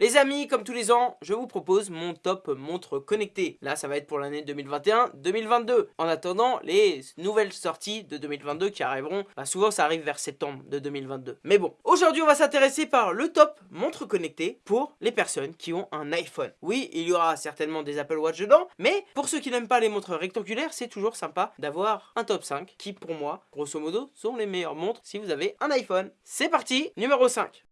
Les amis, comme tous les ans, je vous propose mon top montre connectée. Là, ça va être pour l'année 2021-2022. En attendant, les nouvelles sorties de 2022 qui arriveront, bah souvent ça arrive vers septembre de 2022. Mais bon, aujourd'hui on va s'intéresser par le top montre connectée pour les personnes qui ont un iPhone. Oui, il y aura certainement des Apple Watch dedans, mais pour ceux qui n'aiment pas les montres rectangulaires, c'est toujours sympa d'avoir un top 5 qui pour moi, grosso modo, sont les meilleures montres si vous avez un iPhone. C'est parti, numéro 5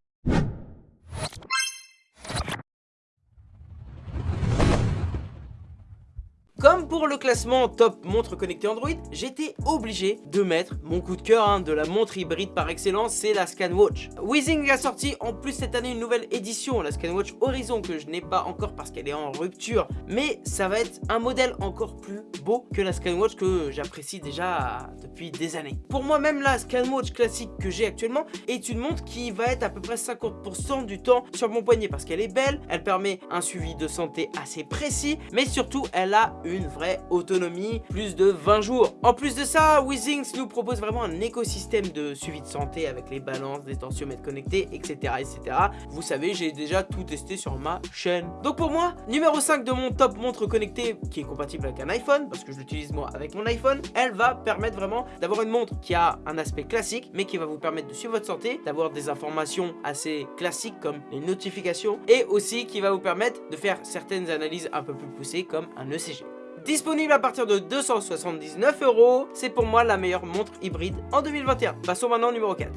Comme pour le classement top montre connectée Android, j'étais obligé de mettre mon coup de cœur hein, de la montre hybride par excellence, c'est la ScanWatch. Weezing a sorti en plus cette année une nouvelle édition, la ScanWatch Horizon, que je n'ai pas encore parce qu'elle est en rupture. Mais ça va être un modèle encore plus beau que la ScanWatch que j'apprécie déjà depuis des années. Pour moi, même la ScanWatch classique que j'ai actuellement est une montre qui va être à peu près 50% du temps sur mon poignet parce qu'elle est belle, elle permet un suivi de santé assez précis, mais surtout elle a une vraie autonomie, plus de 20 jours. En plus de ça, Withings nous propose vraiment un écosystème de suivi de santé avec les balances, des tensiomètres connectés, etc. etc. Vous savez, j'ai déjà tout testé sur ma chaîne. Donc pour moi, numéro 5 de mon top montre connectée qui est compatible avec un iPhone, parce que je l'utilise moi avec mon iPhone, elle va permettre vraiment d'avoir une montre qui a un aspect classique, mais qui va vous permettre de suivre votre santé, d'avoir des informations assez classiques comme les notifications, et aussi qui va vous permettre de faire certaines analyses un peu plus poussées comme un ECG. Disponible à partir de 279 euros, c'est pour moi la meilleure montre hybride en 2021. Passons maintenant au numéro 4.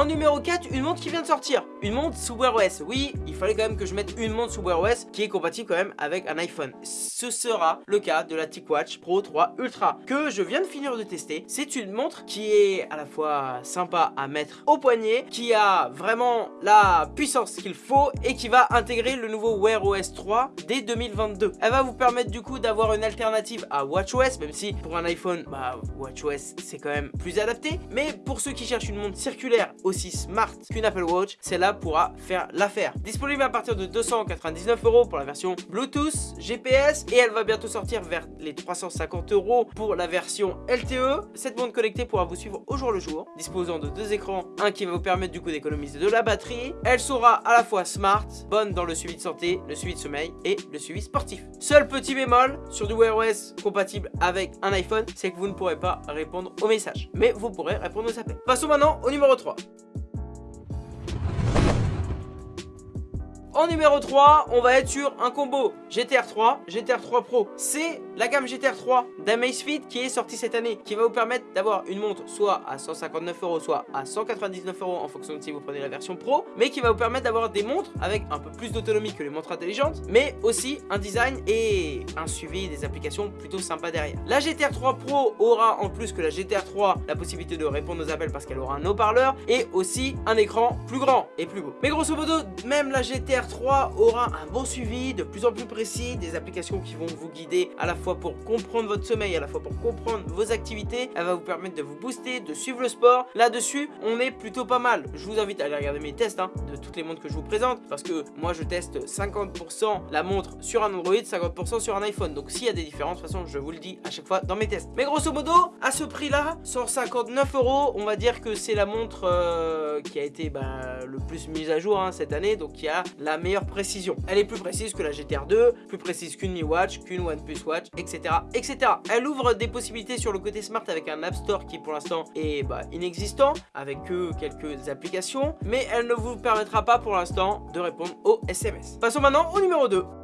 En numéro 4, une montre qui vient de sortir. Une montre sous Wear OS. Oui, il fallait quand même que je mette une montre sous Wear OS qui est compatible quand même avec un iPhone. Ce sera le cas de la TicWatch Pro 3 Ultra que je viens de finir de tester. C'est une montre qui est à la fois sympa à mettre au poignet, qui a vraiment la puissance qu'il faut et qui va intégrer le nouveau Wear OS 3 dès 2022. Elle va vous permettre du coup d'avoir une alternative à WatchOS, même si pour un iPhone, bah WatchOS c'est quand même plus adapté. Mais pour ceux qui cherchent une montre circulaire aussi smart qu'une Apple Watch, celle-là pourra faire l'affaire. Disponible à partir de 299 euros pour la version Bluetooth, GPS et elle va bientôt sortir vers les 350 euros pour la version LTE. Cette montre connectée pourra vous suivre au jour le jour, disposant de deux écrans, un qui va vous permettre du coup d'économiser de la batterie. Elle sera à la fois smart, bonne dans le suivi de santé, le suivi de sommeil et le suivi sportif. Seul petit bémol sur du Wear OS compatible avec un iPhone, c'est que vous ne pourrez pas répondre aux messages, mais vous pourrez répondre aux appels. Passons maintenant au numéro 3. En numéro 3, on va être sur un combo GTR 3, GTR 3 Pro. C'est la gamme GTR 3 d'Amazfit qui est sortie cette année, qui va vous permettre d'avoir une montre soit à 159 euros, soit à 199 euros en fonction de si vous prenez la version Pro, mais qui va vous permettre d'avoir des montres avec un peu plus d'autonomie que les montres intelligentes, mais aussi un design et un suivi des applications plutôt sympa derrière. La GTR 3 Pro aura en plus que la GTR 3 la possibilité de répondre aux appels parce qu'elle aura un haut-parleur et aussi un écran plus grand et plus beau. Mais grosso modo, même la GTR 3 aura un bon suivi, de plus en plus précis, des applications qui vont vous guider à la fois pour comprendre votre sommeil, à la fois pour comprendre vos activités. Elle va vous permettre de vous booster, de suivre le sport. Là-dessus, on est plutôt pas mal. Je vous invite à aller regarder mes tests hein, de toutes les montres que je vous présente parce que moi, je teste 50% la montre sur un Android, 50% sur un iPhone. Donc, s'il y a des différences, de toute façon, je vous le dis à chaque fois dans mes tests. Mais grosso modo, à ce prix-là, 159 euros, on va dire que c'est la montre euh, qui a été bah, le plus mise à jour hein, cette année. Donc, il y a la meilleure précision. Elle est plus précise que la GTR 2, plus précise qu'une Mi Watch, qu'une OnePlus Watch, etc., etc. Elle ouvre des possibilités sur le côté smart avec un App Store qui pour l'instant est bah, inexistant, avec que quelques applications, mais elle ne vous permettra pas pour l'instant de répondre aux SMS. Passons maintenant au numéro 2.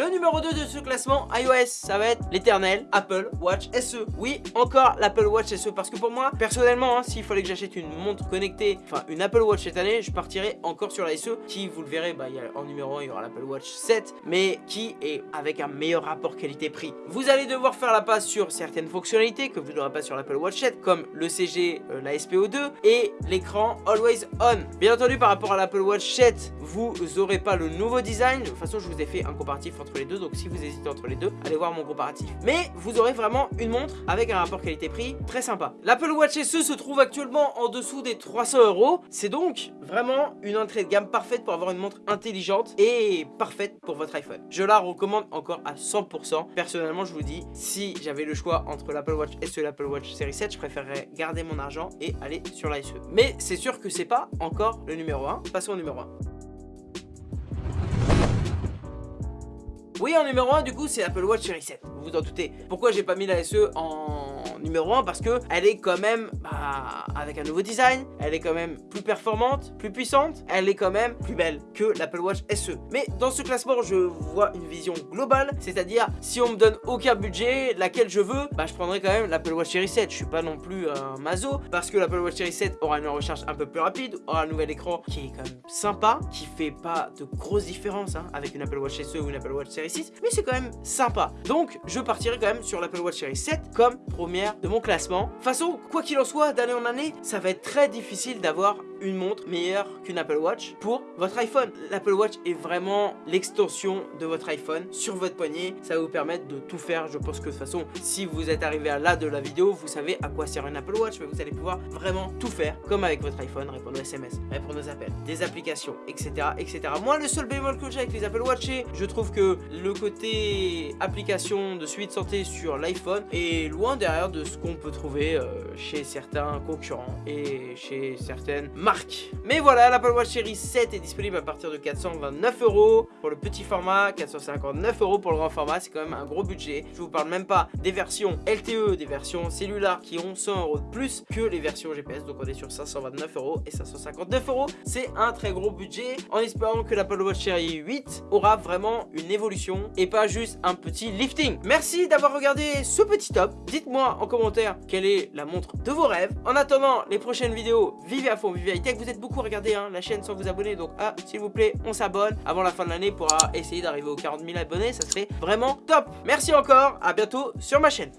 Le numéro 2 de ce classement iOS, ça va être l'éternel Apple Watch SE. Oui, encore l'Apple Watch SE parce que pour moi, personnellement, hein, s'il fallait que j'achète une montre connectée, enfin une Apple Watch cette année, je partirais encore sur la SE qui, vous le verrez, bah, y a, en numéro 1, il y aura l'Apple Watch 7, mais qui est avec un meilleur rapport qualité-prix. Vous allez devoir faire la passe sur certaines fonctionnalités que vous n'aurez pas sur l'Apple Watch 7, comme le CG, euh, la SPO2 et l'écran Always On. Bien entendu, par rapport à l'Apple Watch 7, vous n'aurez pas le nouveau design. De toute façon, je vous ai fait un comparatif entre les deux. Donc si vous hésitez entre les deux, allez voir mon comparatif. Mais vous aurez vraiment une montre avec un rapport qualité-prix très sympa. L'Apple Watch SE se trouve actuellement en dessous des 300 euros. C'est donc vraiment une entrée de gamme parfaite pour avoir une montre intelligente et parfaite pour votre iPhone. Je la recommande encore à 100%. Personnellement, je vous dis, si j'avais le choix entre l'Apple Watch SE et l'Apple Watch Series 7, je préférerais garder mon argent et aller sur l'ASE. Mais c'est sûr que c'est pas encore le numéro 1. Passons au numéro 1. Oui, en numéro 1, du coup, c'est l'Apple Watch Series 7. Vous vous en doutez. Pourquoi j'ai pas mis la SE en numéro 1 parce que elle est quand même bah, avec un nouveau design, elle est quand même plus performante, plus puissante, elle est quand même plus belle que l'Apple Watch SE. Mais dans ce classement, je vois une vision globale, c'est-à-dire si on me donne aucun budget, laquelle je veux, bah je prendrai quand même l'Apple Watch Series 7. Je suis pas non plus un mazo parce que l'Apple Watch Series 7 aura une recharge un peu plus rapide, aura un nouvel écran qui est quand même sympa, qui fait pas de grosses différences hein, avec une Apple Watch SE ou une Apple Watch Series 6, mais c'est quand même sympa. Donc je partirai quand même sur l'Apple Watch Series 7 comme première de mon classement. De toute façon, quoi qu'il en soit, d'année en année, ça va être très difficile d'avoir une montre meilleure qu'une Apple Watch pour votre iPhone. L'Apple Watch est vraiment l'extension de votre iPhone sur votre poignet. Ça va vous permettre de tout faire. Je pense que de toute façon, si vous êtes arrivé à là de la vidéo, vous savez à quoi sert une Apple Watch, mais vous allez pouvoir vraiment tout faire comme avec votre iPhone, répondre aux SMS, répondre aux appels, des applications, etc. etc. Moi, le seul bémol que j'ai avec les Apple Watch, c'est je trouve que le côté application de suite santé sur l'iPhone est loin derrière de ce qu'on peut trouver euh, chez certains concurrents et chez certaines marques mais voilà, l'Apple Watch Series 7 est disponible à partir de 429 euros pour le petit format, 459 euros pour le grand format, c'est quand même un gros budget. Je vous parle même pas des versions LTE, des versions cellulaires qui ont 100 euros de plus que les versions GPS, donc on est sur 529 euros et 559 euros. C'est un très gros budget en espérant que l'Apple Watch Series 8 aura vraiment une évolution et pas juste un petit lifting. Merci d'avoir regardé ce petit top. Dites-moi en commentaire quelle est la montre de vos rêves. En attendant les prochaines vidéos, vivez à fond, vivez à que vous êtes beaucoup à regarder hein, la chaîne sans vous abonner. Donc, ah, s'il vous plaît, on s'abonne. Avant la fin de l'année, pourra essayer d'arriver aux 40 000 abonnés. Ça serait vraiment top. Merci encore. À bientôt sur ma chaîne.